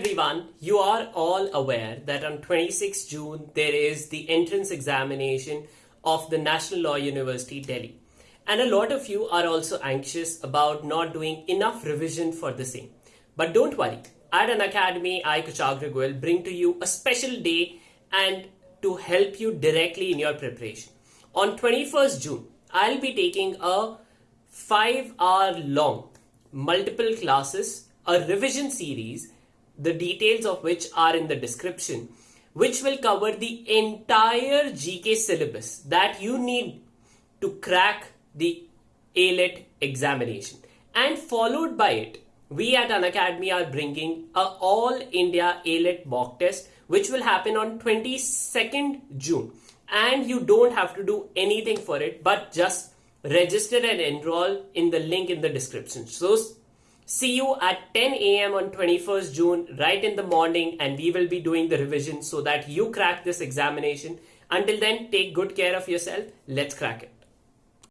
everyone, you are all aware that on 26 June there is the entrance examination of the National Law University Delhi. And a lot of you are also anxious about not doing enough revision for the same. But don't worry, at Unacademy, I Kushagra will bring to you a special day and to help you directly in your preparation. On 21st June, I'll be taking a 5 hour long multiple classes, a revision series, the details of which are in the description, which will cover the entire GK syllabus that you need to crack the ALET examination. And followed by it, we at Unacademy are bringing a all India ALET mock test, which will happen on 22nd June. And you don't have to do anything for it, but just register and enroll in the link in the description. So see you at 10 a.m. on 21st June, right in the morning, and we will be doing the revision so that you crack this examination. Until then, take good care of yourself. Let's crack it.